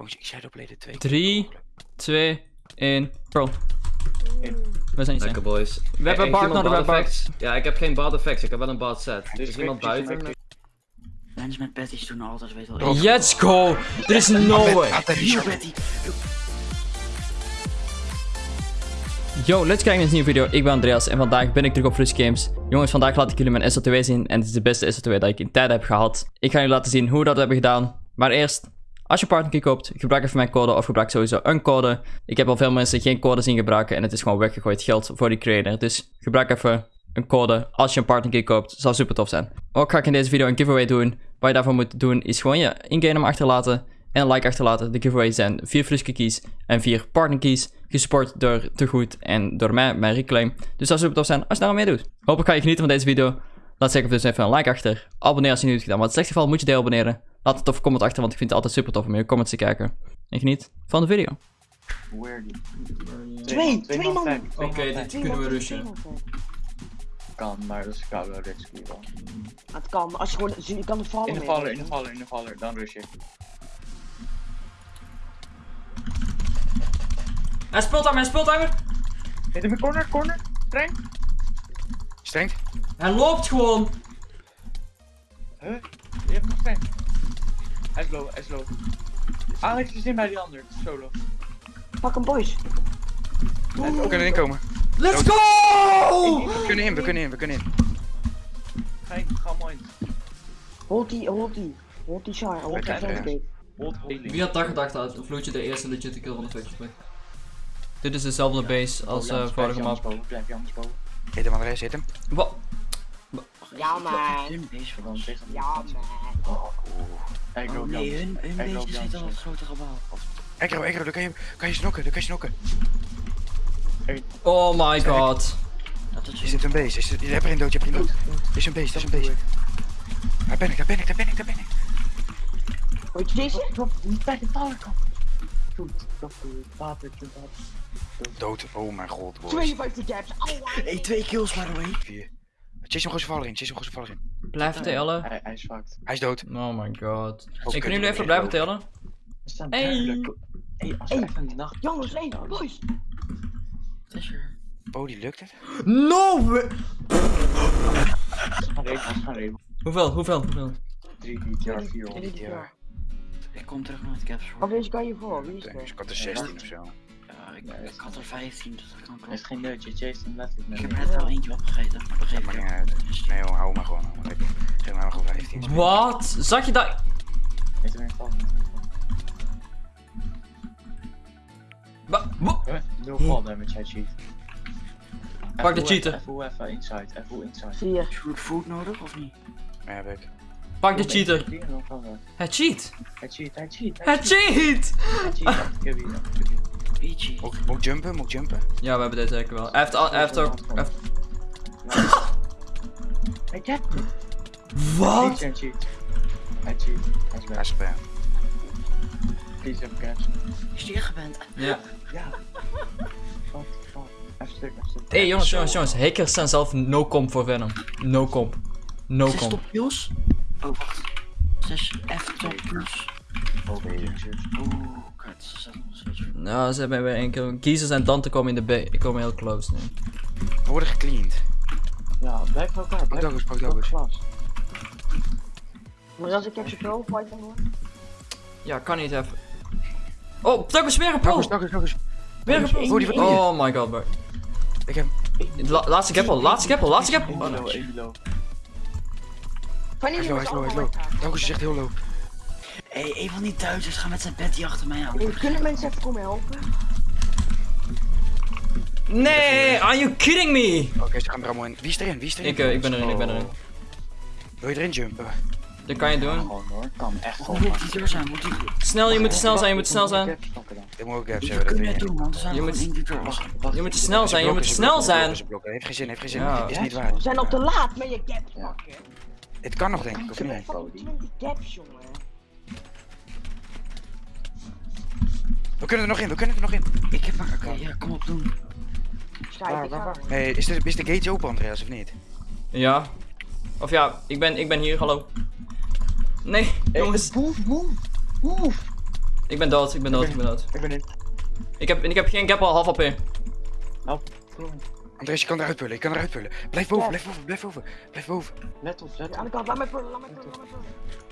Gewoon Shadowblade 2. 3, 2, 1, Pearl. In. We zijn niet Lekker zijn. boys. We hebben de bad Bart. effects? Ja, ik heb geen bad effects. Ik heb wel een bad set. Er is quick, iemand buiten. met doen altijd, weet wel. Let's go! Er is no way! Yo, let's kijken naar een nieuwe video. Ik ben Andreas en vandaag ben ik terug op Rush Games. Jongens, vandaag laat ik jullie mijn SO2 zien en het is de beste SO2 dat ik in tijd heb gehad. Ik ga jullie laten zien hoe we dat hebben gedaan. Maar eerst, als je partnerkey koopt, gebruik even mijn code of gebruik sowieso een code. Ik heb al veel mensen geen code zien gebruiken en het is gewoon weggegooid geld voor die creator. Dus gebruik even een code als je een partnerkey koopt. Zou super tof zijn. Ook ga ik in deze video een giveaway doen. Wat je daarvoor moet doen is gewoon je in-game achterlaten en een like achterlaten. De giveaway zijn 4 Friske keys en 4 partner keys. Gesport door Te Goed en door mij, mijn reclaim. Dus dat zou super tof zijn als je daar aan meedoet. Hopelijk ga je genieten van deze video. Laat zeker dus even een like achter. Abonneer als je niet hebt gedaan. Maar in het geval moet je deel abonneren. Laat een toffe comment achter, want ik vind het altijd super tof om je comments te kijken. En geniet van de video. Where die? Twee, twee man. Oké, dit kunnen we rushen. Kan, maar dat is koude rescue wel. Het kan, als je gewoon, je kan het vallen. In de valler, weet in de je. valler, in de valler, dan rush je. Hij speelt aan, hij speelt aan. Hit hem in corner, corner, streng. Streng. Hij loopt gewoon. Huh? Je hebt nog streng. Hij is low, hij is low. Alex is in bij die ander, solo. Pak hem, boys. We kunnen erin komen. Let's go! We kunnen in, we kunnen in, we kunnen in. Ga je, ga mooi. Hold die, hold die. Hold die shine, hold die shine. Hold healing. Wie had dat gedacht dat Vloedje de eerste legit kill van de Twitch play? Dit is dezelfde base als Oh, eh vorige map. boven, Blijf je anders boven. Hit hem Andres, hit hem. Wat? Ja, man. Ja, man. Hey, Oh nee, hun, hun Jans. al op het grote gebouw. Ekro, Ekro, dan kan je, kan je snokken, dan kan je snokken. Oh my god. Dat is Je zit een base, je, hebt er een dood, je hebt er een dood. Is een base, dat is een base. Daar ben ik, daar ben ik, daar ben ik, daar ben ik. Weet je deze? Niet bij de drop water. Dood, oh mijn god, boys. 52 caps. Aua. Hey, twee kills by the way. Vier. Chase hem gewoon zijn valler in, chase hem gewoon zijn valler in. Blijf tellen. Hij, hij is fucked. Hij is dood. Oh my god. Ook Ik kan kut, jullie even blijven tellen? Hey. Hey, als Hey. even nacht... Jongens, hey, boys. Oh, die lukt het? No! We. Hoeveel, hoeveel, hoeveel? 3 DTR, 4 Drie, vier. Ja. Ik kom terug naar het caps Of voor. deze kan je voor, wie is er? ik had er 16 of zo. Ja, ik, ik had er 15, dus dat kan Er is kloppen. geen neutje, chase hem letterlijk Ik met heb net al eentje opgegeten, maar dat geeft niet. uit. Dus Nee joh, hou maar gewoon. hou maar lekker. Geef mij maar gewoon 15. Wat? Zag je dat? Heeft vallen. Wa- wa- Huh? Nul fall damage, hij cheat. Pak de cheater. Even even inside, even inside. Zie je. Food nodig of niet? Ja, heb ik. Pak de cheater. Hij cheat. Hij cheat, hij cheat, Hij cheat! Hij cheat, ik heb hier, ik heb hier. Peachy. Moet, moet ik jumpen? Moet ik jumpen? Ja, we hebben deze zeker wel. Hij heeft, al, hij heeft ook... hij heeft- Hij cheat. Wat? Hij cheat. Hij cheat. Hij is bij Please have cash. Is die ingeband? Ja. Ja. Fuck, fuck. Even stuk, even stuk. Hé hey, jongens, jongens, jongens. Hackers zijn zelf no comp voor Venom. No comp. No Zes comp. top kills? Oh, wacht. Zes F top kills. Oh, Nou, ze hebben weer één keer. Kiezers en Dante komen in de B. Ik kom heel close nu. We worden gecleaned. Ja, blijf bij elkaar. Pak op Douglas. glas. Maar als ik capture pro fight dan hoor. Ja, kan niet even. Oh, Douglas weer een pro! Douglas, Douglas. Weer een Oh, pro! Oh my god, bro. Ik heb La laatste gappel, laatste gappel, laatste gappel! Even Oh, no. even Hij is low, hij is low, hij is low. Douglas is echt heel low. Hé, hey, een van die Duitsers gaat met zijn Betty achter mij aan. Hey, Kunnen mensen even komen helpen? Nee, are you kidding me? Oké, ze gaan er allemaal in. Wie is erin? Wie is erin? Ik, eh, ik ben erin, ik ben erin. Wil je erin jumpen? Dat kan je doen. Gewoon hoor, kan echt gewoon. moet die deur zijn? Moet die... Snel, je moet snel zijn, je moet snel zijn. Ik moet ook gaps We hebben, dat kunnen weet doen, want er zijn Je moet-. Je moet snel zijn, je moet snel zijn. Heeft geen zin, heeft geen zin. Ja. Is niet waar. We zijn al te laat met je caps Ja. pakken. Het kan nog denk ik, of Ik heb niet? fucking 20 caps, jongen. We kunnen er nog in, we kunnen er nog in. Ik heb maar... Oké, ja, kom op, doen. Ik. Hey, is de, is de gate open Andreas of niet? Ja. Of ja, ik ben, ik ben hier, hallo. Nee, jongens. Move, move, move. Ik ben dood, ik ben dood, ik ben dood. Ik ben in. Ik heb, ik heb geen gap al half AP. Help. Andres, je kan eruit pullen, je kan eruit pullen. Blijf boven, blijf boven, blijf boven. Blijf boven. Let op, let Aan de op. kant, laat mij pullen, laat mij pullen, laat mij pullen.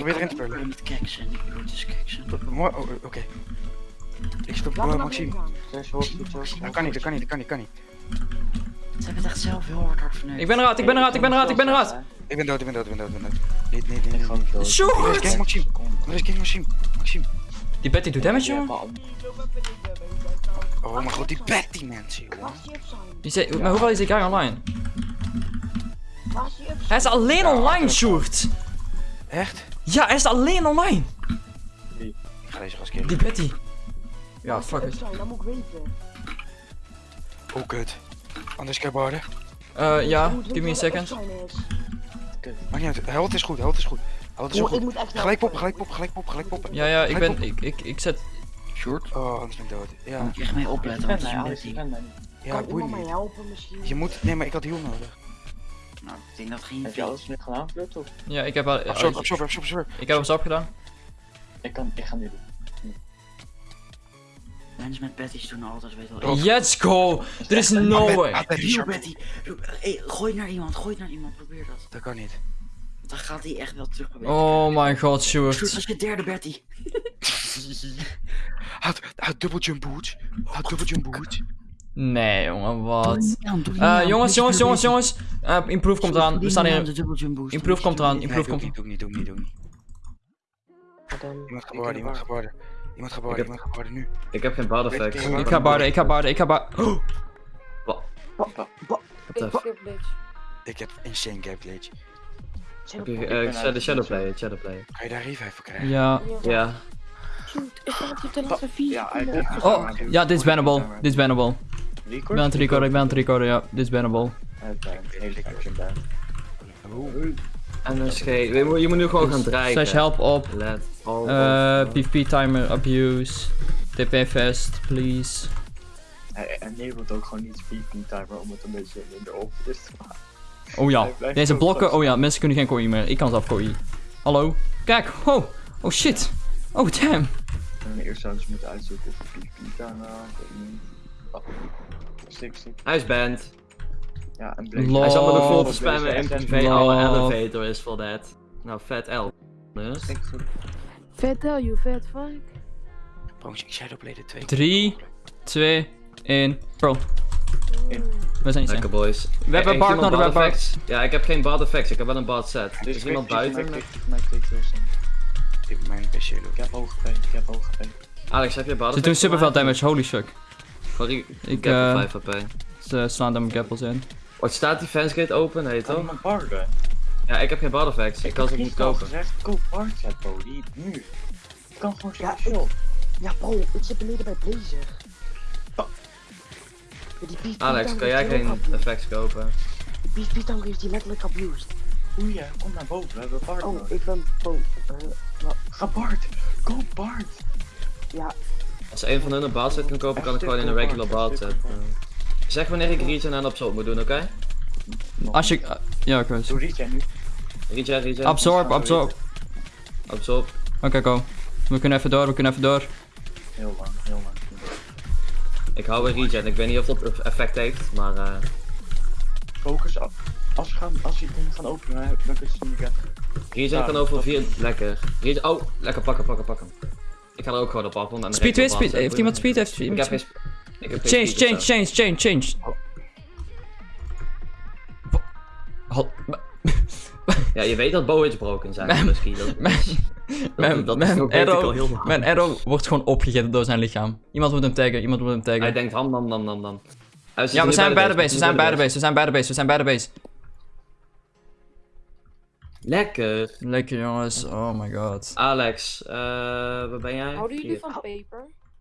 Probeer erin te pullen. met keksen. Ik wil dus keksen. Mooi, oh, oké. Ik me oh, naar Maxime. Dat kan niet, dat kan niet, dat kan niet, kan niet. Ze hebben het echt zelf heel hard hard verneukt. Ik ben eruit, ik ben eruit, ik ben eruit, ik ben eruit. Ik ben dood, ik ben dood, ik ben dood, ik ben dood. Nee, nee, nee, Ik ga niet dood. Andres, Short! kijk Maxime. Maxime. Maxime. Die Betty doet damage, jongen. Oh mijn god, die Betty mensen. Laat die zei, maar hoeveel is die guy online? Hij is alleen online, Sjoerd. Echt? Ja, hij is alleen online. Ik ga deze gast killen. Die Betty. Ja, fuck it. zijn, dat moet ik weten. Oh, kut. Anders kan je barden. Eh, ja, give me a second. Maakt niet uit. Health is goed, health is goed. Health is Oh, ik goed. moet echt Gelijk poppen, gelijk poppen, gelijk poppen, gelijk poppen. Ja, ja, ik ben, ik, ik, ik zet... Short? Oh, anders ben ik dood. Ja, moet je echt mee opletten, want het mij, is een ja, Kan boeit iemand mij niet. helpen misschien? Je moet, nee, maar ik had heal nodig. Nou, ik denk dat geen Heb je alles net gedaan, toch? Ja, ik heb al... Absorb, absorb, absorb, absorb. Ik heb alles opgedaan. Ik kan, ik ga nu doen. Mensen met Betty's doen altijd, weet wel. Let's go! Er is no way. Betty. Hey, gooi naar iemand, gooi naar iemand, probeer dat. Dat kan niet. Dan gaat hij echt wel terug proberen. Oh my god, Sjoerd, Sjoerd. dat is je derde Betty. Houd, houd double jump boots. Houd double jump boots. Nee, jongen, wat? Eh, aan. jongens, jongens, jongens, jongens. Eh, improve komt aan. eraan. We staan aan hier. de. Improve komt eraan. Improve doe ik komt niet, doe ik niet, doe ik niet, doe ik niet. Iemand gaat barden, iemand gaat barden. Iemand gaat barden, heb- iemand gaat barden nu. Ik heb geen bad effect. Ik Ik ga barden, ik ga barden, ik ga barden. What the f- Ik heb insane poppen? eh, Shadow Shadow Player, Shadow Player. Kan je daar revive voor krijgen? ja. Ja. Ja, ik heb Oh, ja, dit is bannable. Dit is bannable. Ik ben aan het recorden, ik ben aan het recorden, ja. Dit is bannable. Hele action ban. NSG. Je moet, je moet nu gewoon gaan draaien. Slash help op. Let all Eh, of- PvP timer abuse. TP fast, please. Hij enabelt ook gewoon niet VP timer om het een beetje minder op is te maken. Oh ja, deze blokken. Oh ja, mensen kunnen geen kooi meer. Ik kan zelf kooi. Hallo? Kijk, oh. Oh shit. Oh damn. En eerst zouden ze moeten uitzoeken of VP timer aan. ik weet niet. 60. Hij is banned. Ja, en. Lol. Hij zat me nog vol te spammen in privé. Our elevator is for that. Nou, vet L. Dus. 60. Vet tell you, vet fuck. Bro, ik shadowblade twee. 3, 2, 1. Bro. In. We zijn Lekker boys. We hebben Bart iemand nodig, we hebben effects? Ja, ik heb geen bad effects. Ik heb wel een bad set. Dus Is iemand buiten? Mijn K2 Ik heb mijn PC Ik heb hoge P, ik heb hoge P. Alex, heb je bad Ze doen superveel damage, holy fuck. Sorry, ik Ik, heb eh, 5 HP. Ze slaan daar mijn gappels in. Wat staat die fansgate open, heet toch? iemand barden? Ja, ik heb geen bad effects. Ik kan ze heb niet kopen. gezegd, koop bard set, bro. Die nu. Ik kan gewoon Ja, shop. Ja bro, ik zit beneden bij Blazer. Oh. Die Alex, kan jij ook geen abused. effects kopen? Die tank heeft die letterlijk abused. Oei, ja, kom naar boven. We hebben bard Oh, nodig. ik ben... Oh, eh? Ga bard. Koop bard. Ja, Als een van hun een bad set kan kopen, kan ik gewoon in een regular bad set. eh. Zeg wanneer ik regen en absorb moet doen, oké? Als je... eh, ja, ik weet Doe Regen nu. Regen, regen. Absorb, absorb. Absorb. Oké, go. We kunnen even door, we kunnen even door. Heel lang, heel lang. Ik hou weer regen. Ik weet niet of dat effect heeft, maar eh Focus af. Als we gaan, als je dingen gaan openen, dan kun je ze niet regen kan over vier. Lekker. Regen, oh, lekker pakken, pakken, pakken. Ik ga er ook gewoon op af. want Speed, speed. set Heeft iemand speed? Heeft iemand speed? sp- Ik heb geen Change, speed of change, zo. change, change, change. Hal- Ja, je weet dat bow broken zijn. Mijn- Misschien. Dat, Mijn, dat, dat mijn, al arrow, mijn arrow wordt gewoon opgegeten door zijn lichaam. Iemand moet hem taggen, iemand moet hem Hij taggen. denkt ham, nam, nam, nam, nam. Hij zit Ja, we zijn bij de base, we zijn nu bij de base, we zijn bij de base, we zijn bij de base. Lekker. Lekker jongens, oh my god. Alex, eh waar ben jij? Houden jullie van peper?